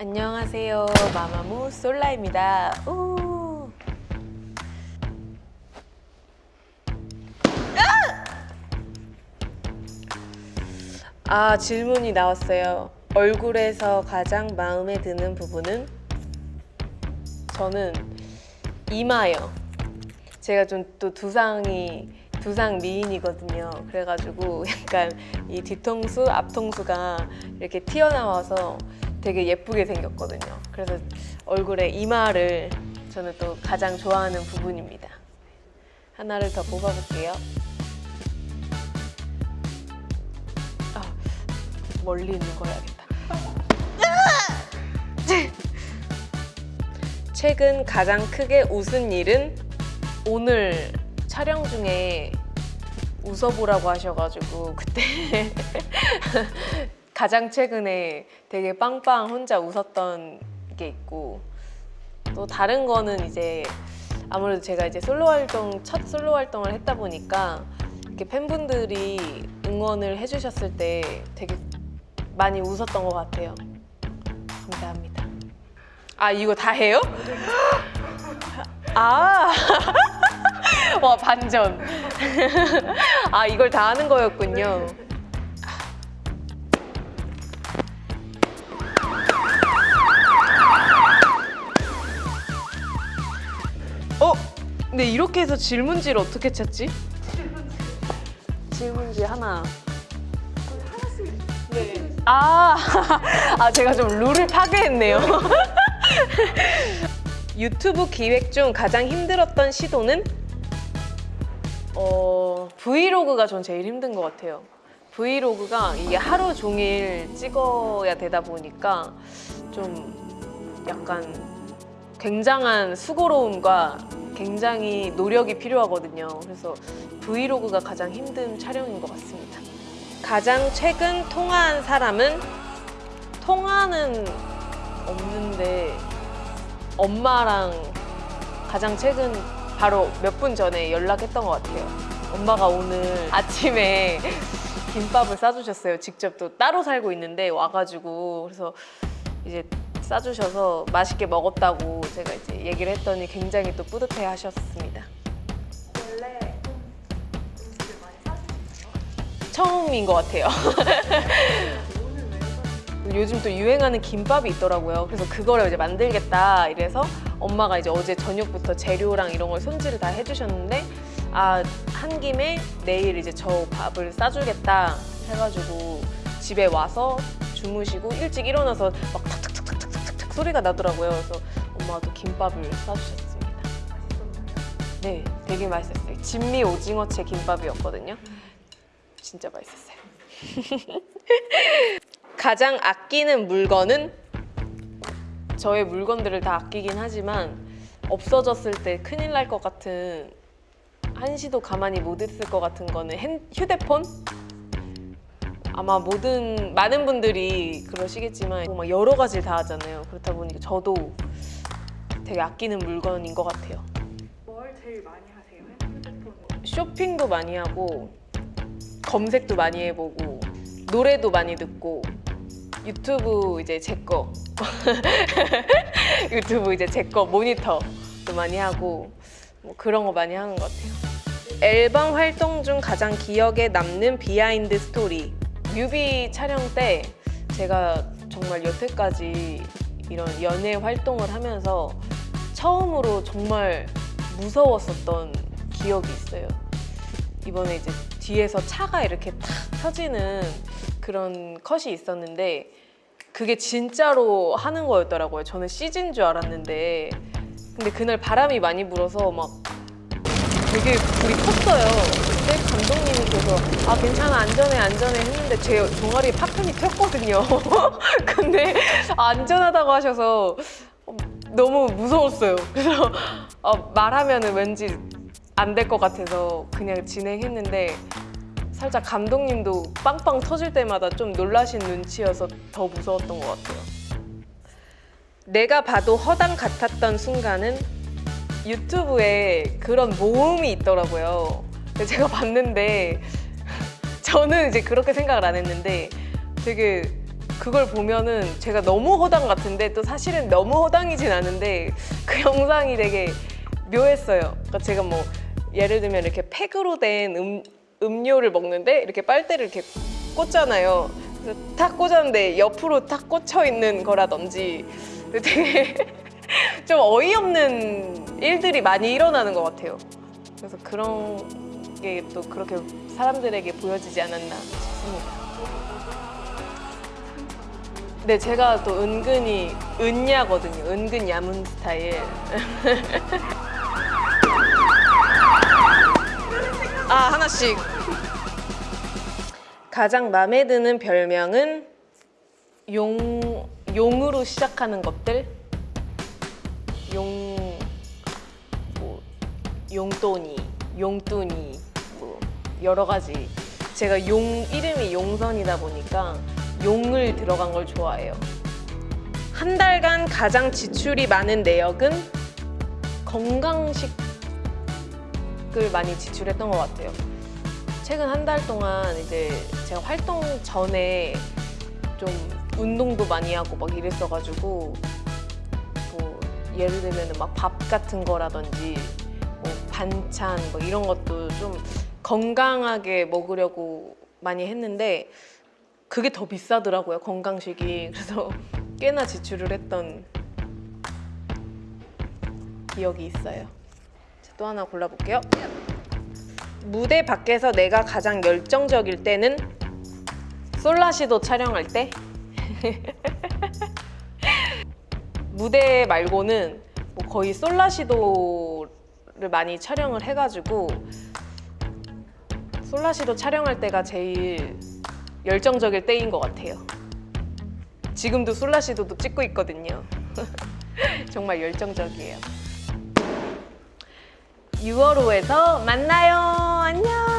안녕하세요. 마마무 솔라입니다. 우. 아! 아, 질문이 나왔어요. 얼굴에서 가장 마음에 드는 부분은? 저는 이마요. 제가 좀 또 두상이 두상 미인이거든요. 그래가지고 약간 이 뒤통수, 앞통수가 이렇게 튀어나와서 되게 예쁘게 생겼거든요. 그래서 얼굴에 이마를 저는 또 가장 좋아하는 부분입니다. 하나를 더 뽑아볼게요. 아, 멀리 있는 거 해야겠다. 최근 가장 크게 웃은 일은 오늘 촬영 중에 웃어보라고 하셔가지고 그때 가장 최근에 되게 빵빵 혼자 웃었던 게 있고 또 다른 거는 이제 아무래도 제가 이제 솔로 활동 첫 솔로 활동을 했다 보니까 이렇게 팬분들이 응원을 해주셨을 때 되게 많이 웃었던 것 같아요. 감사합니다. 아 이거 다 해요? 아, 와 반전. 아 이걸 다 하는 거였군요. 어? 근데 이렇게 해서 질문지를 어떻게 찾지? 질문지 하나. 네. 아, 아 제가 좀 룰을 파괴했네요. 유튜브 기획 중 가장 힘들었던 시도는? 어, 브이로그가 전 제일 힘든 것 같아요. 브이로그가 이게 하루 종일 찍어야 되다 보니까 좀 약간 굉장한 수고로움과 굉장히 노력이 필요하거든요. 그래서 브이로그가 가장 힘든 촬영인 것 같습니다. 가장 최근 통화한 사람은? 통화는 없는데 엄마랑 가장 최근 바로 몇 분 전에 연락했던 것 같아요. 엄마가 오늘 아침에 김밥을 싸주셨어요. 직접 또 따로 살고 있는데 와가지고 그래서 이제 싸주셔서 맛있게 먹었다고 제가 이제 얘기를 했더니 굉장히 또 뿌듯해 하셨습니다. 원래 음식을 많이 사주시나요? 처음인 것 같아요. 요즘 또 유행하는 김밥이 있더라고요. 그래서 그거를 이제 만들겠다 이래서 엄마가 이제 어제 저녁부터 재료랑 이런 걸 손질을 다 해주셨는데 아, 한 김에 내일 이제 저 밥을 싸주겠다 해가지고 집에 와서 주무시고 일찍 일어나서 막 소리가 나더라고요. 그래서 엄마가 또 김밥을 싸주셨습니다. 맛있었나요? 네, 되게 맛있었어요. 진미 오징어채 김밥이었거든요. 진짜 맛있었어요. 가장 아끼는 물건은 저의 물건들을 다 아끼긴 하지만 없어졌을 때 큰일 날 것 같은 한시도 가만히 못 있을 것 같은 거는 핸, 휴대폰? 아마 모든 많은 분들이 그러시겠지만 막 여러 가지를 다 하잖아요. 그렇다 보니까 저도 되게 아끼는 물건인 것 같아요. 뭘 제일 많이 하세요? 핸드폰으로? 쇼핑도 많이 하고 검색도 많이 해보고 노래도 많이 듣고 유튜브 이제 제 거 유튜브 이제 제 거 모니터도 많이 하고 뭐 그런 거 많이 하는 것 같아요. 앨범 활동 중 가장 기억에 남는 behind story 뮤비 촬영 때 제가 정말 여태까지 이런 연예 활동을 하면서 처음으로 정말 무서웠었던 기억이 있어요. 이번에 이제 뒤에서 차가 이렇게 탁 펴지는 그런 컷이 있었는데 그게 진짜로 하는 거였더라고요. 저는 CG인 줄 알았는데 근데 그날 바람이 많이 불어서 막 되게 불이 컸어요. 근데 감독님께서 아 괜찮아 안전해 안전해 했는데 제 종아리 파편이 튀었거든요. 근데 안전하다고 하셔서 너무 무서웠어요. 그래서 어, 말하면 왠지 안 될 것 같아서 그냥 진행했는데 살짝 감독님도 빵빵 터질 때마다 좀 놀라신 눈치여서 더 무서웠던 것 같아요. 내가 봐도 허당 같았던 순간은 유튜브에 그런 모음이 있더라고요. 근데 제가 봤는데 저는 이제 그렇게 생각을 안 했는데 되게 그걸 보면은 제가 너무 허당 같은데 또 사실은 너무 허당이진 않은데 그 영상이 되게 묘했어요. 그러니까 제가 뭐 예를 들면 이렇게 팩으로 된 음, 음료를 먹는데 이렇게 빨대를 이렇게 꽂잖아요. 그래서 탁 꽂았는데 옆으로 탁 꽂혀 있는 거라든지 되게 좀 어이없는 일들이 많이 일어나는 것 같아요. 그래서 그런 게 또 그렇게 사람들에게 보여지지 않았나 싶습니다. 네, 제가 또 은근히 은야거든요. 은근 야문 스타일. 아, 하나씩. 가장 마음에 드는 별명은 용, 용으로 시작하는 것들. 용, 뭐, 용돈이, 용돈이, 뭐, 여러 가지. 제가 용, 이름이 용선이다 보니까 용을 들어간 걸 좋아해요. 한 달간 가장 지출이 많은 내역은 건강식을 많이 지출했던 것 같아요. 최근 한 달 동안 이제 제가 활동 전에 좀 운동도 많이 하고 막 이랬어가지고 뭐 예를 들면 막 밥 같은 거라든지 뭐 반찬 뭐 이런 것도 좀 건강하게 먹으려고 많이 했는데 그게 더 비싸더라고요 건강식이. 그래서 꽤나 지출을 했던 기억이 있어요. 자, 또 하나 골라볼게요. 무대 밖에서 내가 가장 열정적일 때는 솔라시도 촬영할 때? 무대 말고는 뭐 거의 솔라시도를 많이 촬영을 해가지고 솔라시도 촬영할 때가 제일 열정적일 때인 것 같아요. 지금도 솔라시도도 찍고 있거든요. 정말 열정적이에요. 6월 호에서 만나요.